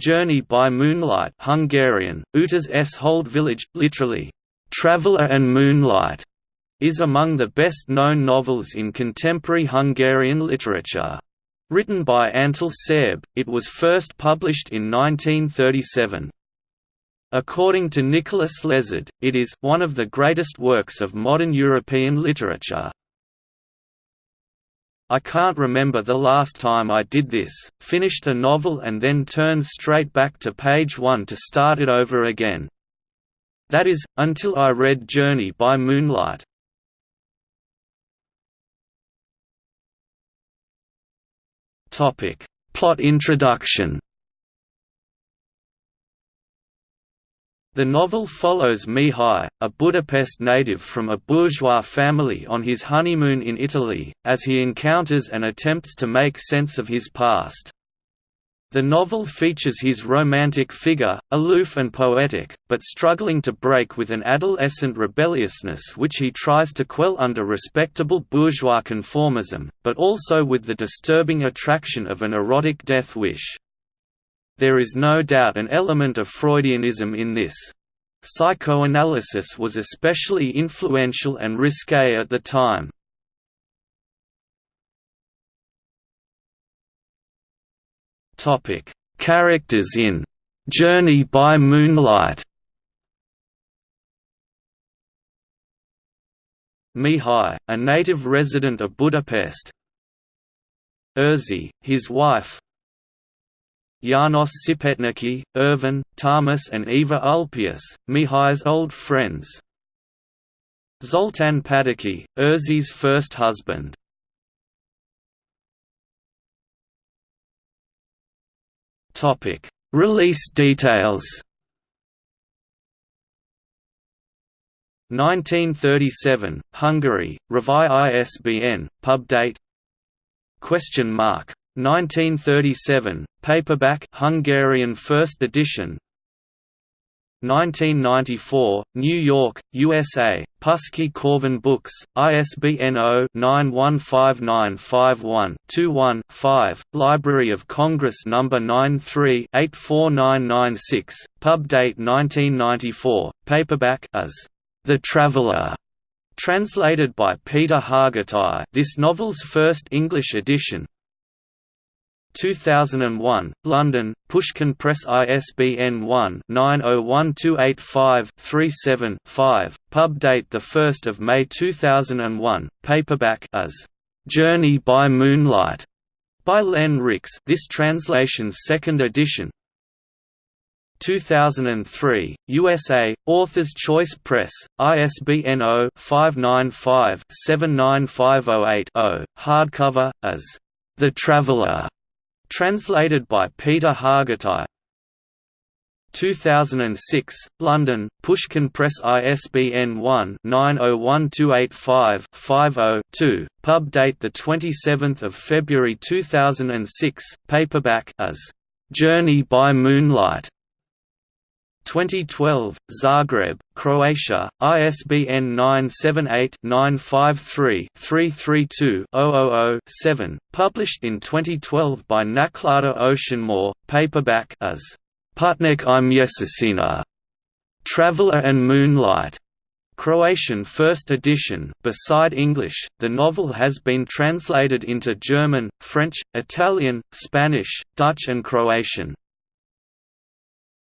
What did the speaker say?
Journey by Moonlight Hungarian, Utas s holdvilág, literally, Traveller and Moonlight, is among the best-known novels in contemporary Hungarian literature. Written by Antal Szerb, it was first published in 1937. According to Nicholas Lezard, it is one of the greatest works of modern European literature. I can't remember the last time I did this, finished a novel and then turned straight back to page one to start it over again. That is, until I read Journey by Moonlight. Plot introduction The novel follows Mihai, a Budapest native from a bourgeois family on his honeymoon in Italy, as he encounters and attempts to make sense of his past. The novel features his romantic figure, aloof and poetic, but struggling to break with an adolescent rebelliousness which he tries to quell under respectable bourgeois conformism, but also with the disturbing attraction of an erotic death wish. There is no doubt an element of Freudianism in this. Psychoanalysis was especially influential and risque at the time. Characters in "'Journey by Moonlight' Mihai, a native resident of Budapest Erzsi, his wife János Szepetneki, Ervin, Thomas and Eva Ulpius, Mihai's old friends. Zoltán Pataki, Erzsi's first husband. Release details. 1937, Hungary, Révai ISBN, pub date Question mark 1937, paperback Hungarian first edition 1994, New York, USA, Puszkai Korvin Books, ISBN 0-915951-21-5, Library of Congress No. 93-84996, pub date 1994, paperback as The Traveller, translated by Peter Hargitai this novel's first English edition, 2001, London, Pushkin Press ISBN 1-901285-37-5, pub date 1 May 2001, paperback as "'Journey by Moonlight' by Len Rix this translation's second edition. 2003, USA, Author's Choice Press, ISBN 0-595-79508-0, hardcover, as "'The Traveller' Translated by Peter Hargitai. 2006, London, Pushkin Press ISBN 1-901285-50-2, pub date 27 February 2006, paperback as "'Journey by Moonlight' 2012, Zagreb, Croatia, ISBN 978-953-332-000-7, published in 2012 by Naklada Oceanmore, paperback as Putnik i Mesecina, Traveller and Moonlight. Croatian first edition. Beside English, the novel has been translated into German, French, Italian, Spanish, Dutch and Croatian.